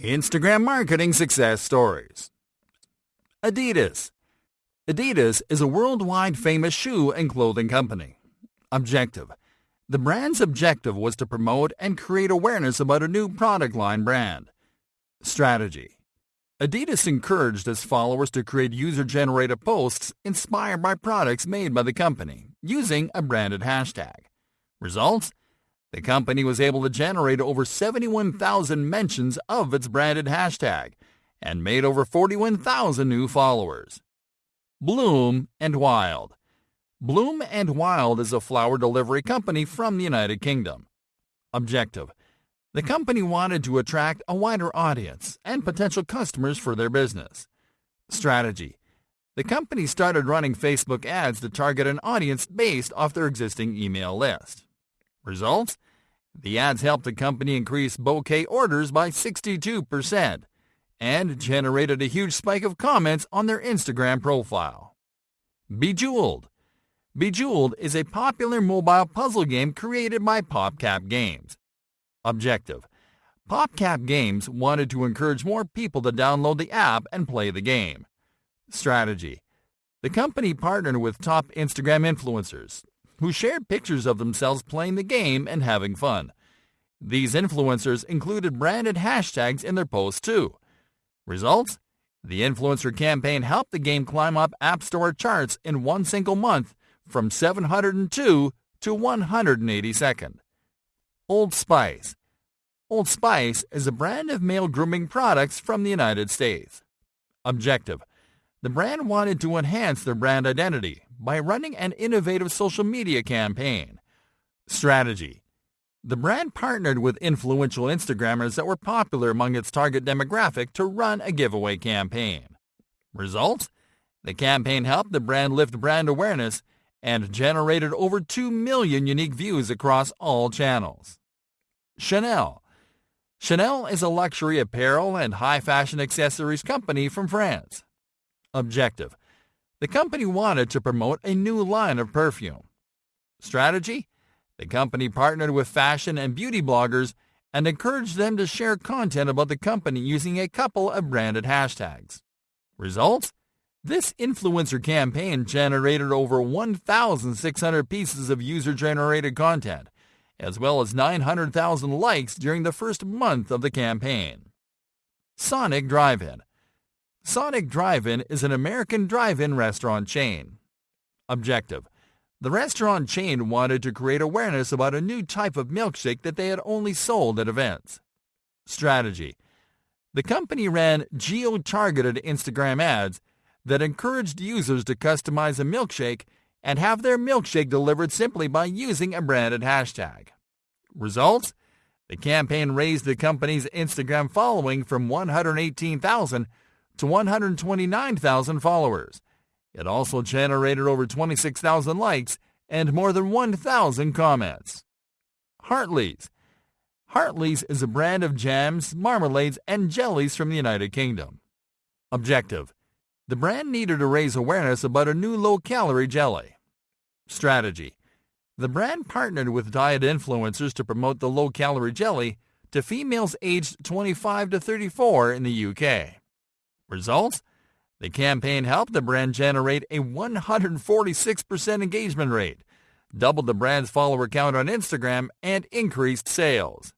Instagram Marketing Success Stories Adidas Adidas is a worldwide famous shoe and clothing company. Objective The brand's objective was to promote and create awareness about a new product line brand. Strategy Adidas encouraged its followers to create user-generated posts inspired by products made by the company using a branded hashtag. Results the company was able to generate over 71,000 mentions of its branded hashtag and made over 41,000 new followers. Bloom and Wild Bloom and Wild is a flower delivery company from the United Kingdom. Objective The company wanted to attract a wider audience and potential customers for their business. Strategy The company started running Facebook ads to target an audience based off their existing email list. Results? The ads helped the company increase bouquet orders by 62% and generated a huge spike of comments on their Instagram profile. Bejeweled Bejeweled is a popular mobile puzzle game created by PopCap Games. Objective PopCap Games wanted to encourage more people to download the app and play the game. Strategy The company partnered with top Instagram influencers who shared pictures of themselves playing the game and having fun. These influencers included branded hashtags in their posts too. Results? The influencer campaign helped the game climb up App Store charts in one single month from 702 to 182nd. Old Spice Old Spice is a brand of male grooming products from the United States. Objective The brand wanted to enhance their brand identity by running an innovative social media campaign. Strategy The brand partnered with influential Instagrammers that were popular among its target demographic to run a giveaway campaign. Results? The campaign helped the brand lift brand awareness and generated over 2 million unique views across all channels. Chanel Chanel is a luxury apparel and high fashion accessories company from France. Objective the company wanted to promote a new line of perfume. Strategy? The company partnered with fashion and beauty bloggers and encouraged them to share content about the company using a couple of branded hashtags. Results? This influencer campaign generated over 1,600 pieces of user-generated content, as well as 900,000 likes during the first month of the campaign. Sonic Drive-In Sonic Drive-In is an American drive-in restaurant chain. Objective. The restaurant chain wanted to create awareness about a new type of milkshake that they had only sold at events. Strategy. The company ran geo-targeted Instagram ads that encouraged users to customize a milkshake and have their milkshake delivered simply by using a branded hashtag. Results? The campaign raised the company's Instagram following from 118,000 to 129,000 followers. It also generated over 26,000 likes and more than 1,000 comments. Hartley's Hartley's is a brand of jams, marmalades, and jellies from the United Kingdom. Objective The brand needed to raise awareness about a new low-calorie jelly. Strategy The brand partnered with diet influencers to promote the low-calorie jelly to females aged 25 to 34 in the UK. Results? The campaign helped the brand generate a 146% engagement rate, doubled the brand's follower count on Instagram, and increased sales.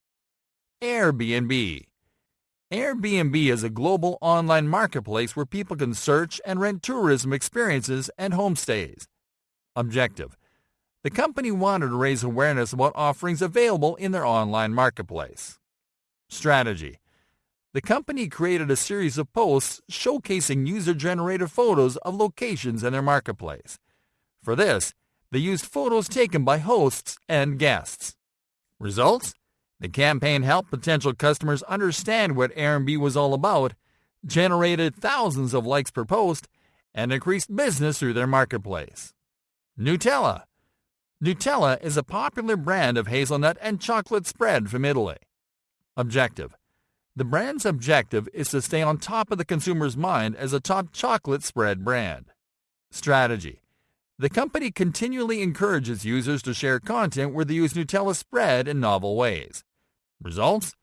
Airbnb Airbnb is a global online marketplace where people can search and rent tourism experiences and homestays. Objective The company wanted to raise awareness about offerings available in their online marketplace. Strategy the company created a series of posts showcasing user-generated photos of locations in their marketplace. For this, they used photos taken by hosts and guests. Results? The campaign helped potential customers understand what Airbnb was all about, generated thousands of likes per post, and increased business through their marketplace. Nutella Nutella is a popular brand of hazelnut and chocolate spread from Italy. Objective the brand's objective is to stay on top of the consumer's mind as a top chocolate spread brand. Strategy The company continually encourages users to share content where they use Nutella spread in novel ways. Results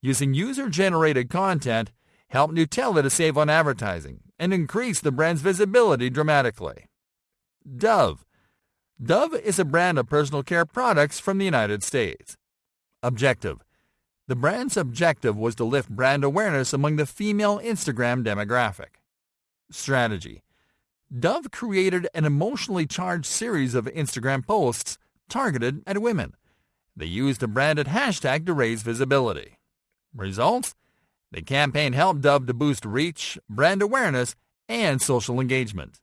using user-generated content helped Nutella to save on advertising and increase the brand's visibility dramatically. Dove. Dove is a brand of personal care products from the United States. Objective. The brand's objective was to lift brand awareness among the female Instagram demographic. Strategy. Dove created an emotionally charged series of Instagram posts targeted at women. They used a branded hashtag to raise visibility. Results? The campaign helped Dove to boost reach, brand awareness, and social engagement.